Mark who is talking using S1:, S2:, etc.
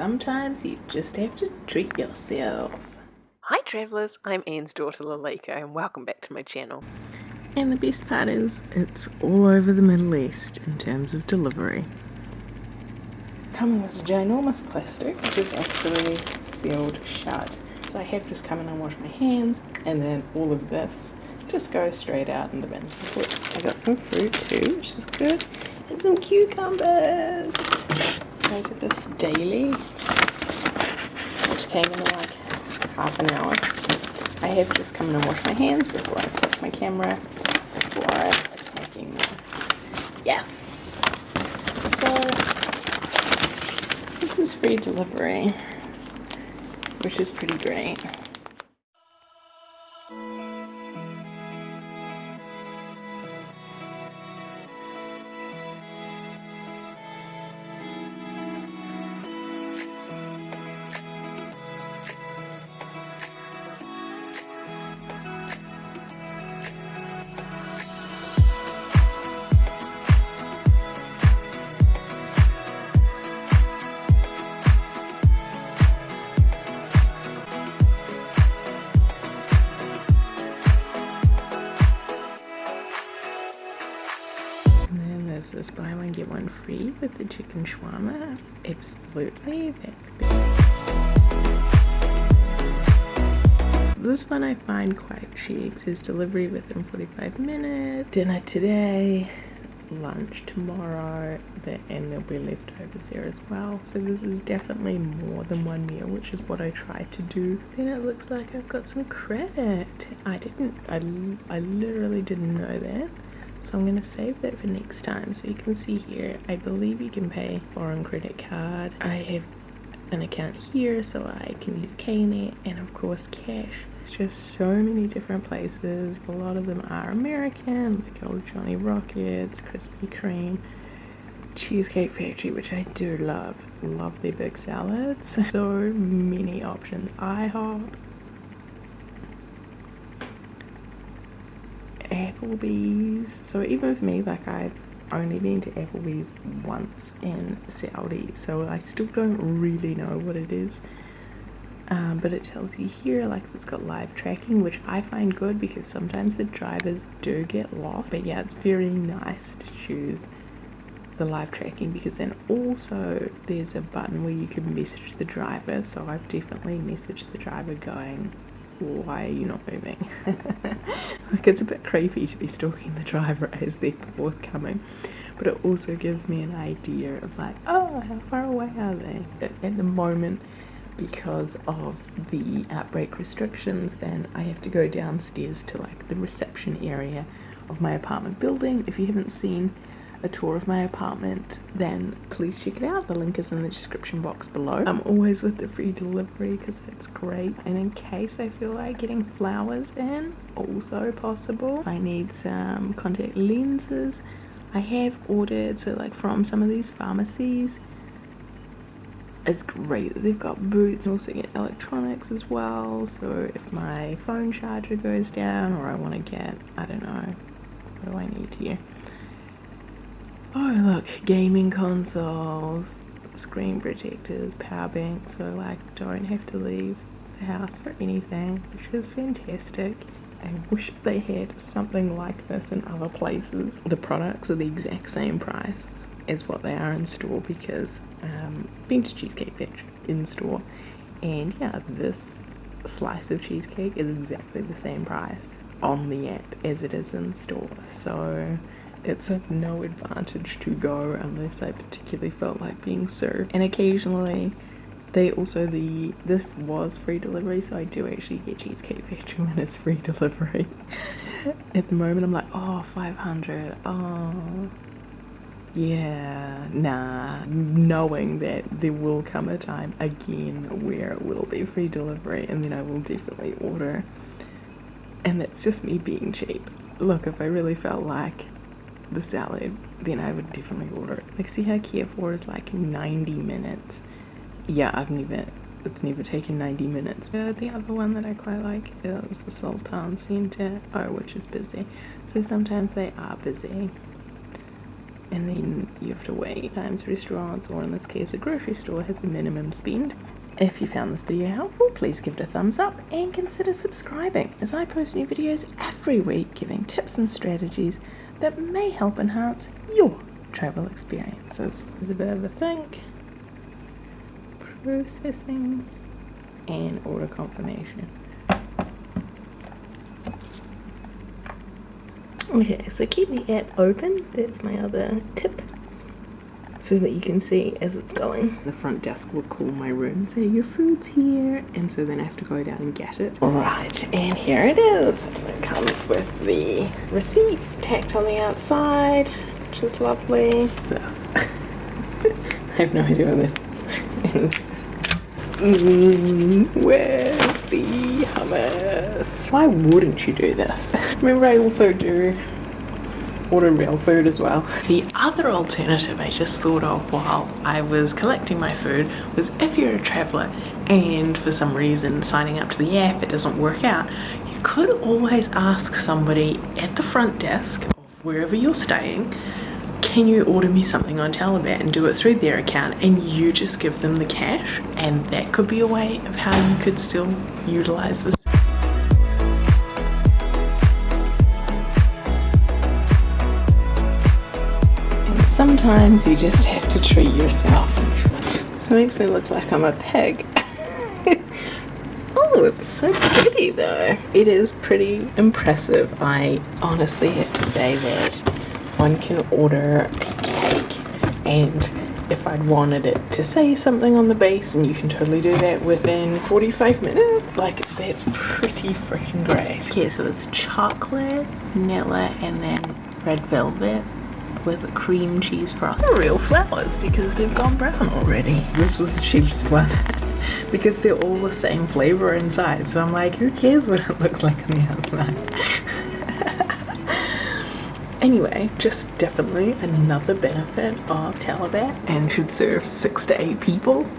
S1: sometimes you just have to treat yourself.
S2: Hi travellers, I'm Anne's daughter Lalika and welcome back to my channel.
S1: And the best part is, it's all over the Middle East in terms of delivery. Come in this ginormous plastic, which is actually sealed shut. So I have just come in and washed my hands, and then all of this just goes straight out in the bin. I got some fruit too, which is good, and some cucumbers. Go this daily, which came in like half an hour. I have just come in and washed my hands before I touch my camera, before attacking them. Yes! So, this is free delivery, which is pretty great. This buy one get one free with the chicken shawarma. Absolutely this one I find quite cheap says delivery within 45 minutes. Dinner today lunch tomorrow and there'll be leftovers there as well. So this is definitely more than one meal which is what I try to do. Then it looks like I've got some credit. I didn't I, I literally didn't know that so I'm going to save that for next time. So you can see here, I believe you can pay foreign credit card. I have an account here so I can use KNet and of course cash. It's just so many different places. A lot of them are American, like old Johnny Rockets, Krispy Kreme, Cheesecake Factory, which I do love. Love their big salads. So many options. IHOP, Applebee's. So even for me, like I've only been to Applebee's once in Saudi, so I still don't really know what it is. Um, but it tells you here like it's got live tracking which I find good because sometimes the drivers do get lost but yeah it's very nice to choose the live tracking because then also there's a button where you can message the driver so I've definitely messaged the driver going why are you not moving? like it's a bit creepy to be stalking the driver as they're forthcoming, but it also gives me an idea of like, oh, how far away are they? At, the moment, because of the outbreak restrictions, then I have to go downstairs to like the reception area of my apartment building. If you haven't seen a tour of my apartment then please check it out. The link is in the description box below. I'm always with the free delivery because it's great. And in case i feel like getting flowers in also possible. I need some contact lenses. I have ordered so like from some of these pharmacies. It's great that they've got boots. Also get electronics as well so if my phone charger goes down or i want to get i don't know what do i need here Oh look, gaming consoles, screen protectors, power banks, so like don't have to leave the house for anything, which is fantastic. I wish they had something like this in other places. The products are the exact same price as what they are in store because um, been to Cheesecake Factory in store and yeah, this slice of cheesecake is exactly the same price on the app as it is in store. So it's of no advantage to go unless I particularly felt like being served. And occasionally they also the this was free delivery so I do actually get Cheesecake Factory when it's free delivery. At the moment I'm like oh 500 oh yeah nah knowing that there will come a time again where it will be free delivery and then I will definitely order and that's just me being cheap. Look if I really felt like the salad, then I would definitely order it. Like, see how Kia 4 is like 90 minutes. Yeah, I've never, it's never taken 90 minutes. Uh, the other one that I quite like is the Sultan Center, oh, which is busy. So sometimes they are busy. and then you have to wait. Times restaurants, or in this case, a grocery store, has a minimum spend. If you found this video helpful, please give it a thumbs up and consider subscribing as I post new videos every week giving tips and strategies that may help enhance your travel experiences. There's a bit of a think, processing, and order confirmation. Okay, so keep the app open. That's my other tip. So that you can see as it's going. The front desk will call my room and say, Your food's here. And so then I have to go down and get it. Alright, and here it is. It comes with the receipt tacked on the outside, which is lovely. So, I have no idea what is. Mm, where's the hummus? Why wouldn't you do this? Remember I also do order real food as well. The other alternative I just thought of while I was collecting my food was if you're a traveller and for some reason signing up to the app it doesn't work out, you could always ask somebody at the front desk wherever you're staying can you order me something on Talabat and do it through their account and you just give them the cash and that could be a way of how you could still utilize this sometimes you just have to treat yourself. This makes me look like I'm a pig. Oh it's so pretty though. It is pretty impressive. I honestly have to say that one can order a cake and if I'd wanted it to say something on the base and you can totally do that within 45 minutes like that's pretty freaking great. Okay so it's chocolate vanilla and then red velvet with a cream cheese frosting real flowers because they've gone brown already. This was the cheapest one. Because they're all the same flavor inside. So I'm like who cares what it looks like on the outside? Anyway, just definitely another benefit of Talabat and should serve six to eight people